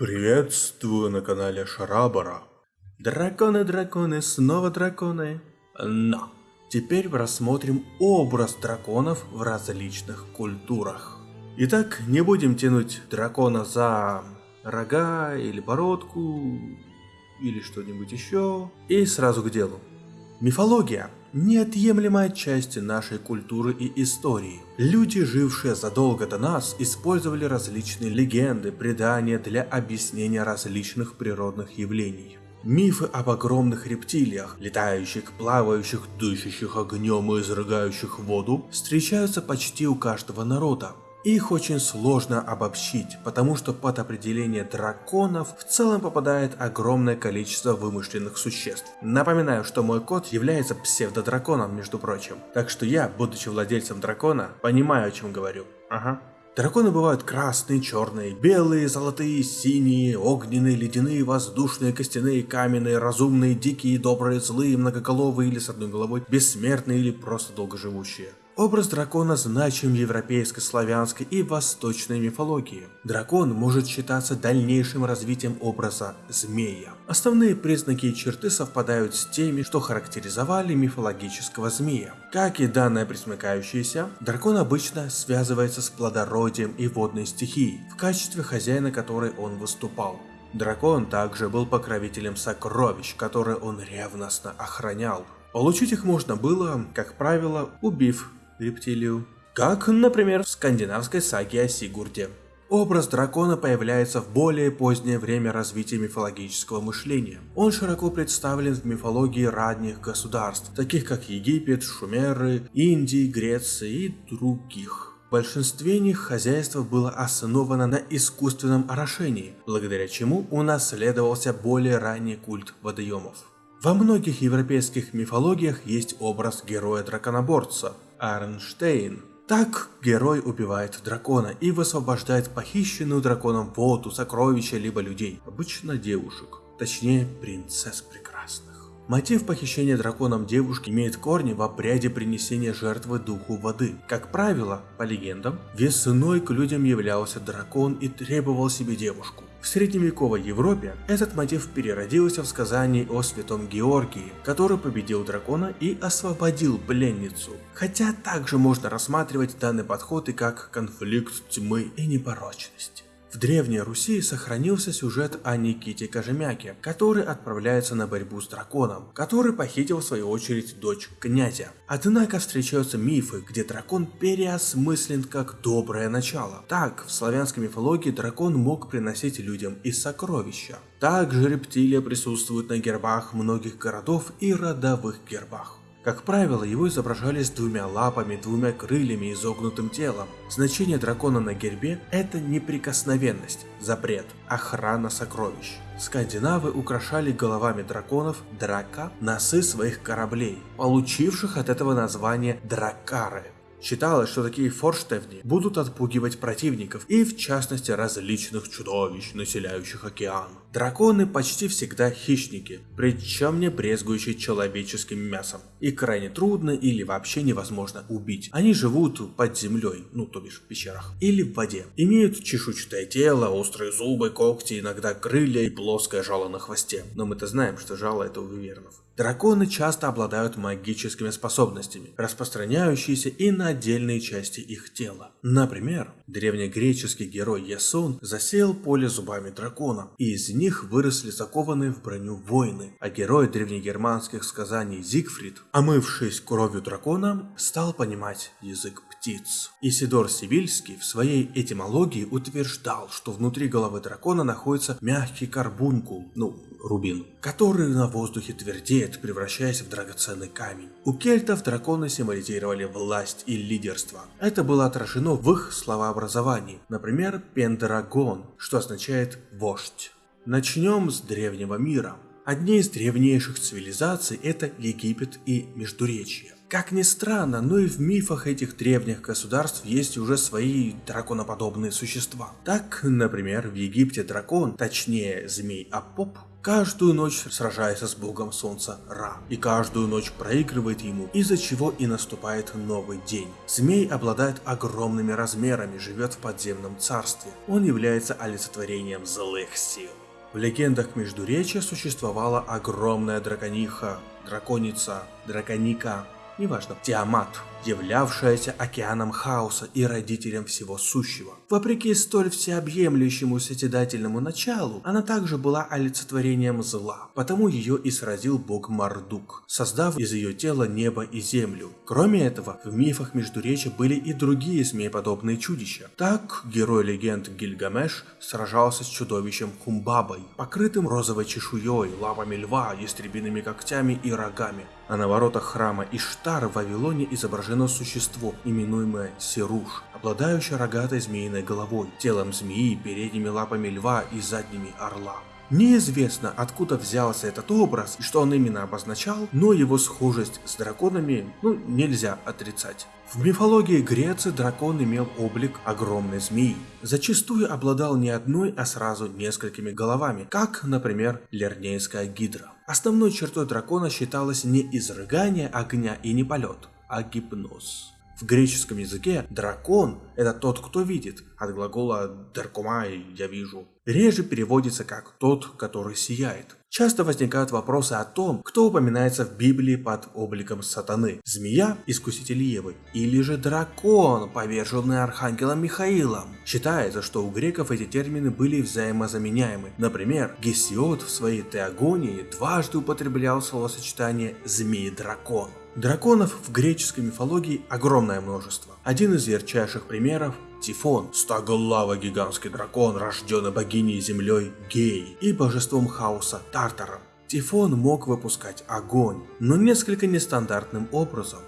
Приветствую на канале Шарабара. Драконы, драконы, снова драконы. Но теперь рассмотрим образ драконов в различных культурах. Итак, не будем тянуть дракона за рога или бородку или что-нибудь еще. И сразу к делу. Мифология – неотъемлемая часть нашей культуры и истории. Люди, жившие задолго до нас, использовали различные легенды, предания для объяснения различных природных явлений. Мифы об огромных рептилиях, летающих, плавающих, дышащих огнем и изрыгающих воду, встречаются почти у каждого народа. Их очень сложно обобщить, потому что под определение драконов в целом попадает огромное количество вымышленных существ. Напоминаю, что мой кот является псевдодраконом, между прочим. Так что я, будучи владельцем дракона, понимаю, о чем говорю. Ага. Драконы бывают красные, черные, белые, золотые, синие, огненные, ледяные, воздушные, костяные, каменные, разумные, дикие, добрые, злые, многоголовые или с одной головой, бессмертные или просто долгоживущие. Образ дракона значим в европейской, славянской и восточной мифологии. Дракон может считаться дальнейшим развитием образа змея. Основные признаки и черты совпадают с теми, что характеризовали мифологического змея. Как и данное присмыкающееся, дракон обычно связывается с плодородием и водной стихией, в качестве хозяина которой он выступал. Дракон также был покровителем сокровищ, которые он ревностно охранял. Получить их можно было, как правило, убив рептилию. Как, например, в скандинавской саге о Сигурде. Образ дракона появляется в более позднее время развития мифологического мышления. Он широко представлен в мифологии ранних государств, таких как Египет, Шумеры, Индии, Греции и других. В большинстве них хозяйство было основано на искусственном орошении, благодаря чему унаследовался более ранний культ водоемов. Во многих европейских мифологиях есть образ героя-драконоборца, Арнштейн. Так герой убивает дракона и высвобождает похищенную драконом воду, сокровища либо людей, обычно девушек, точнее принцесс прекрасных. Мотив похищения драконом девушки имеет корни в обряде принесения жертвы духу воды. Как правило, по легендам, весной к людям являлся дракон и требовал себе девушку. В средневековой Европе этот мотив переродился в сказании о святом Георгии, который победил дракона и освободил пленницу. Хотя также можно рассматривать данный подход и как конфликт тьмы и непорочности. В Древней Руси сохранился сюжет о Никите Кожемяке, который отправляется на борьбу с драконом, который похитил в свою очередь дочь князя. Однако встречаются мифы, где дракон переосмыслен как доброе начало. Так, в славянской мифологии дракон мог приносить людям и сокровища. Также рептилия присутствует на гербах многих городов и родовых гербах. Как правило, его изображали с двумя лапами, двумя крыльями и изогнутым телом. Значение дракона на гербе – это неприкосновенность, запрет, охрана сокровищ. Скандинавы украшали головами драконов драка носы своих кораблей, получивших от этого название дракары. Считалось, что такие форштевни будут отпугивать противников и в частности различных чудовищ, населяющих океан. Драконы почти всегда хищники, причем не брезгующие человеческим мясом. И крайне трудно или вообще невозможно убить. Они живут под землей, ну то бишь в пещерах, или в воде. Имеют чешуйчатое тело, острые зубы, когти, иногда крылья и плоское жало на хвосте. Но мы-то знаем, что жало это у вивернов. Драконы часто обладают магическими способностями, распространяющиеся и на отдельные части их тела. Например, древнегреческий герой Ясон засеял поле зубами дракона, и из них выросли закованные в броню воины, а герой древнегерманских сказаний Зигфрид, омывшись кровью дракона, стал понимать язык птиц. Исидор Сивильский в своей этимологии утверждал, что внутри головы дракона находится мягкий карбункул, ну, рубин, который на воздухе твердеет, превращаясь в драгоценный камень. У кельтов драконы символизировали власть и лидерство. Это было отражено в их словообразовании. Например, Пендрагон, что означает «вождь». Начнем с древнего мира. Одни из древнейших цивилизаций это Египет и Междуречье. Как ни странно, но и в мифах этих древних государств есть уже свои драконоподобные существа. Так, например, в Египте дракон, точнее змей Апоп, каждую ночь сражается с богом солнца Ра, и каждую ночь проигрывает ему, из-за чего и наступает новый день. Змей обладает огромными размерами, живет в подземном царстве. Он является олицетворением злых сил. В легендах Междуречия существовала огромная дракониха, драконица, драконика, неважно, Тиамат, являвшаяся океаном хаоса и родителем всего сущего. Вопреки столь всеобъемлющему созидательному началу, она также была олицетворением зла, потому ее и сразил бог Мардук, создав из ее тела небо и землю. Кроме этого, в мифах Междуречия были и другие змееподобные чудища. Так, герой легенд Гильгамеш сражался с чудовищем Хумбабой, покрытым розовой чешуей, лапами льва, ястребиными когтями и рогами. А на воротах храма Иштар в Вавилоне изображено существо, именуемое Сируш, обладающее рогатой змеиной головой, телом змеи, передними лапами льва и задними орла. Неизвестно, откуда взялся этот образ и что он именно обозначал, но его схожесть с драконами, ну, нельзя отрицать. В мифологии Греции дракон имел облик огромной змеи. Зачастую обладал не одной, а сразу несколькими головами, как, например, лернейская гидра. Основной чертой дракона считалось не изрыгание огня и не полет, а гипноз. В греческом языке дракон – это тот, кто видит, от глагола «даркумай» – «я вижу». Реже переводится как «тот, который сияет». Часто возникают вопросы о том, кто упоминается в Библии под обликом сатаны. Змея, искуситель Евы, или же дракон, поверженный архангелом Михаилом. Считается, что у греков эти термины были взаимозаменяемы. Например, Гесиод в своей теогонии дважды употреблял словосочетание «змей-дракон». Драконов в греческой мифологии огромное множество. Один из ярчайших примеров – Тифон, стоголавый гигантский дракон, рожденный богиней землей Гей и божеством хаоса Тартаром. Тифон мог выпускать огонь, но несколько нестандартным образом.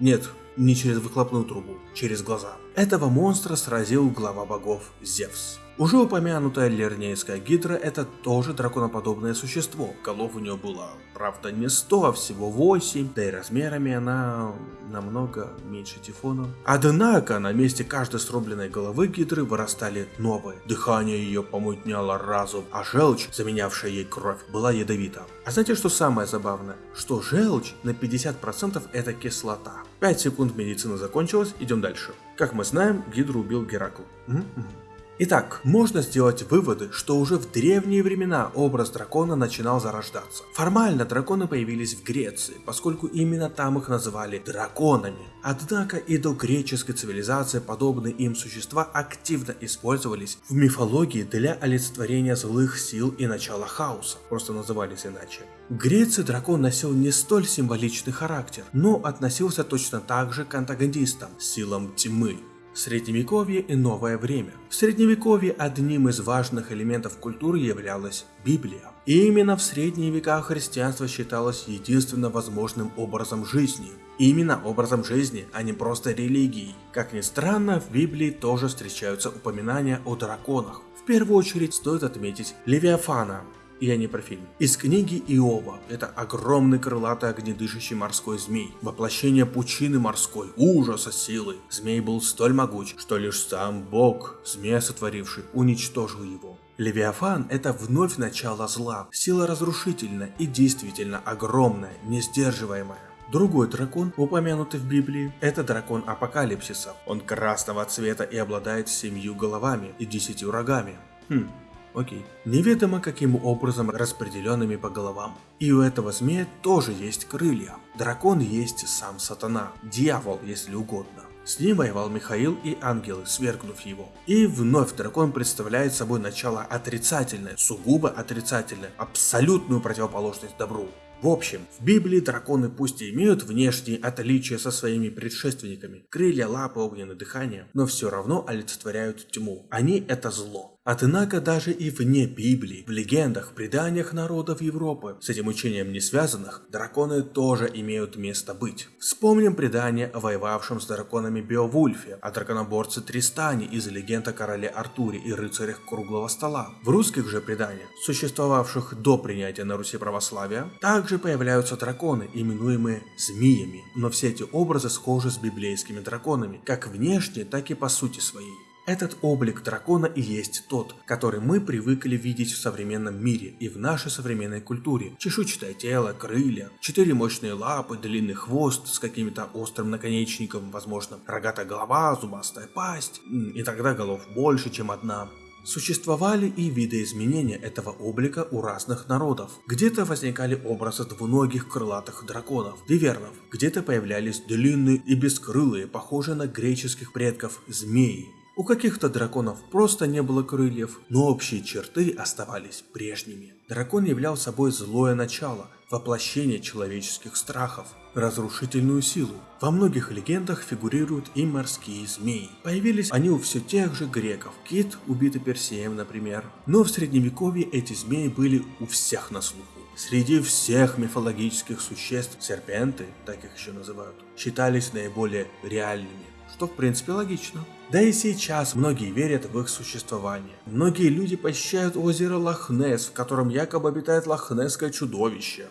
Нет, не через выхлопную трубу, через глаза. Этого монстра сразил глава богов Зевс. Уже упомянутая лернейская гидра это тоже драконоподобное существо. Голов у нее было, правда, не 100, а всего 8, да и размерами она намного меньше Тифона. Однако на месте каждой срубленной головы гидры вырастали новые. Дыхание ее помутняло разум, а желчь, заменявшая ей кровь, была ядовита. А знаете, что самое забавное? Что желчь на 50% это кислота. 5 секунд медицина закончилась, идем дальше. Как мы знаем, гидру убил Геракл. Угу, угу. Итак, можно сделать выводы, что уже в древние времена образ дракона начинал зарождаться. Формально драконы появились в Греции, поскольку именно там их называли драконами. Однако и до греческой цивилизации подобные им существа активно использовались в мифологии для олицетворения злых сил и начала хаоса, просто назывались иначе. В Греции дракон носил не столь символичный характер, но относился точно так же к антагонистам, силам тьмы. Средневековье и новое время. В Средневековье одним из важных элементов культуры являлась Библия. И именно в средние века христианство считалось единственно возможным образом жизни. Именно образом жизни, а не просто религией. Как ни странно, в Библии тоже встречаются упоминания о драконах. В первую очередь стоит отметить Левиафана, я не про фильм. Из книги Иова. Это огромный крылатый огнедышащий морской змей. Воплощение пучины морской, ужаса силы. Змей был столь могуч, что лишь сам Бог, змея сотворивший, уничтожил его. Левиафан – это вновь начало зла, сила разрушительная и действительно огромная, несдерживаемая. Другой дракон, упомянутый в Библии, это дракон Апокалипсиса. Он красного цвета и обладает семью головами и десятью рогами. Хм, Окей. Неведомо каким образом распределенными по головам. И у этого змея тоже есть крылья. Дракон есть сам сатана, дьявол, если угодно. С ним воевал Михаил и ангелы, свергнув его. И вновь дракон представляет собой начало отрицательное, сугубо отрицательное, абсолютную противоположность добру. В общем, в Библии драконы пусть и имеют внешние отличия со своими предшественниками, крылья, лапы, огненное дыхание, но все равно олицетворяют тьму. Они это зло. Однако даже и вне Библии, в легендах, преданиях народов Европы, с этим учением не связанных, драконы тоже имеют место быть. Вспомним предание о воевавшем с драконами Беовульфе, о драконоборце Тристане из легенд о короле Артуре и рыцарях Круглого Стола. В русских же преданиях, существовавших до принятия на Руси православия, также появляются драконы, именуемые змеями, но все эти образы схожи с библейскими драконами, как внешне, так и по сути своей. Этот облик дракона и есть тот, который мы привыкли видеть в современном мире и в нашей современной культуре. Чешуйчатое тело, крылья, четыре мощные лапы, длинный хвост с каким-то острым наконечником, возможно, рогатая голова, зубастая пасть, и тогда голов больше, чем одна. Существовали и видоизменения этого облика у разных народов. Где-то возникали образы двуногих крылатых драконов, вивернов, где-то появлялись длинные и бескрылые, похожие на греческих предков, змеи. У каких-то драконов просто не было крыльев, но общие черты оставались прежними. Дракон являл собой злое начало, воплощение человеческих страхов, разрушительную силу. Во многих легендах фигурируют и морские змеи. Появились они у все тех же греков, Кит, убитый Персеем, например. Но в средневековье эти змеи были у всех на слуху. Среди всех мифологических существ серпенты, так их еще называют, считались наиболее реальными что в принципе логично. Да и сейчас многие верят в их существование. Многие люди посещают озеро Лохнес, в котором якобы обитает лохнесское чудовище.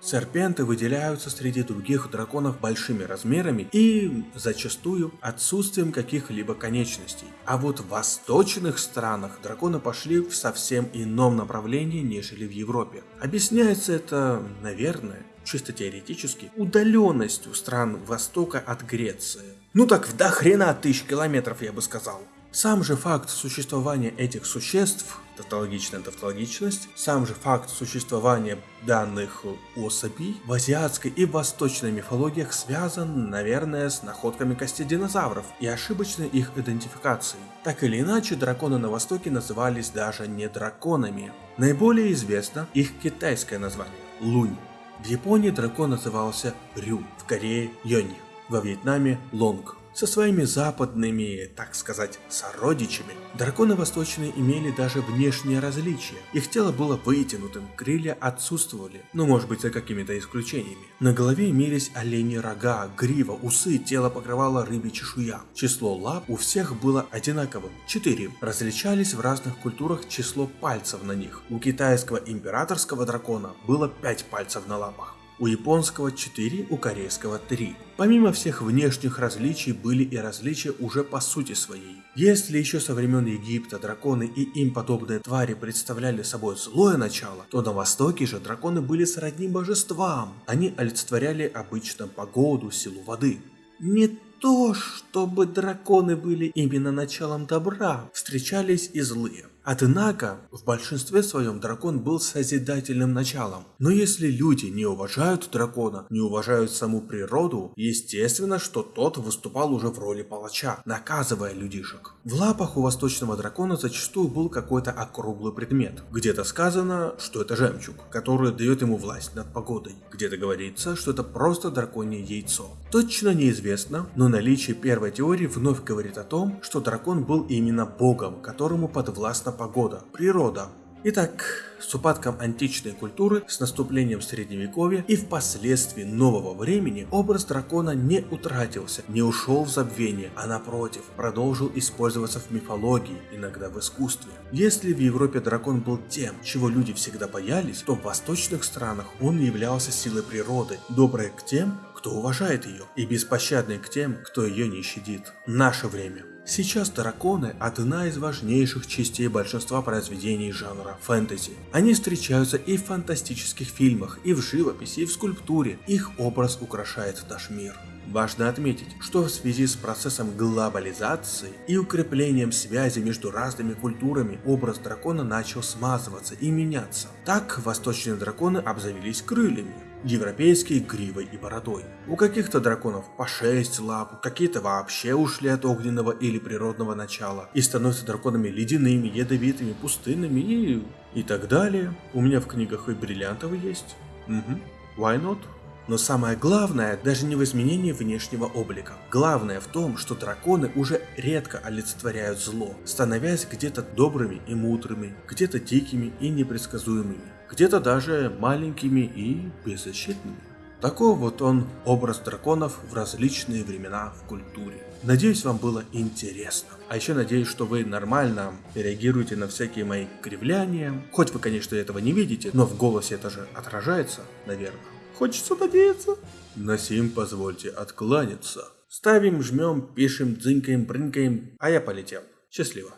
Серпенты выделяются среди других драконов большими размерами и зачастую отсутствием каких-либо конечностей. А вот в восточных странах драконы пошли в совсем ином направлении, нежели в Европе. Объясняется это, наверное, чисто теоретически, удаленностью стран Востока от Греции. Ну так в до хрена тысяч километров, я бы сказал. Сам же факт существования этих существ, тавтологичная тавтологичность, сам же факт существования данных особей в азиатской и восточной мифологиях связан, наверное, с находками костей динозавров и ошибочной их идентификацией. Так или иначе, драконы на Востоке назывались даже не драконами. Наиболее известно их китайское название – лунь. В Японии дракон назывался Рю, в Корее – Йонь, во Вьетнаме – Лонг. Со своими западными, так сказать, сородичами, драконы восточные имели даже внешние различия. Их тело было вытянутым, крылья отсутствовали, ну может быть за какими-то исключениями. На голове имелись оленьи рога, грива, усы, тело покрывало рыбья чешуя. Число лап у всех было одинаковым – 4. Различались в разных культурах число пальцев на них. У китайского императорского дракона было 5 пальцев на лапах у японского 4, у корейского 3. Помимо всех внешних различий были и различия уже по сути своей. Если еще со времен Египта драконы и им подобные твари представляли собой злое начало, то на Востоке же драконы были сродни божествам. Они олицетворяли обычно погоду, силу воды. Не то, чтобы драконы были именно началом добра, встречались и злые. Однако, в большинстве своем дракон был созидательным началом. Но если люди не уважают дракона, не уважают саму природу, естественно, что тот выступал уже в роли палача, наказывая людишек. В лапах у восточного дракона зачастую был какой-то округлый предмет. Где-то сказано, что это жемчуг, который дает ему власть над погодой. Где-то говорится, что это просто драконье яйцо. Точно неизвестно, но наличие первой теории вновь говорит о том, что дракон был именно богом, которому подвластно погода, природа. Итак, с упадком античной культуры, с наступлением средневековья и впоследствии нового времени образ дракона не утратился, не ушел в забвение, а напротив, продолжил использоваться в мифологии, иногда в искусстве. Если в Европе дракон был тем, чего люди всегда боялись, то в восточных странах он являлся силой природы, доброй к тем, кто уважает ее, и беспощадной к тем, кто ее не щадит. Наше время. Сейчас драконы – одна из важнейших частей большинства произведений жанра фэнтези. Они встречаются и в фантастических фильмах, и в живописи, и в скульптуре. Их образ украшает наш мир. Важно отметить, что в связи с процессом глобализации и укреплением связи между разными культурами образ дракона начал смазываться и меняться. Так восточные драконы обзавелись крыльями, европейские гривой и бородой. У каких-то драконов по 6 лап, какие-то вообще ушли от огненного или природного начала и становятся драконами ледяными, ядовитыми, пустынными и... и так далее. У меня в книгах и бриллиантовый есть. Угу. Why not? Но самое главное даже не в изменении внешнего облика. Главное в том, что драконы уже редко олицетворяют зло, становясь где-то добрыми и мудрыми, где-то дикими и непредсказуемыми где-то даже маленькими и беззащитными. Такой вот он образ драконов в различные времена в культуре. Надеюсь, вам было интересно. А еще надеюсь, что вы нормально реагируете на всякие мои кривляния. Хоть вы, конечно, этого не видите, но в голосе это же отражается, наверное. Хочется надеяться. На сим позвольте откланяться. Ставим, жмем, пишем, дзынькаем, брынкаем, а я полетел. Счастливо.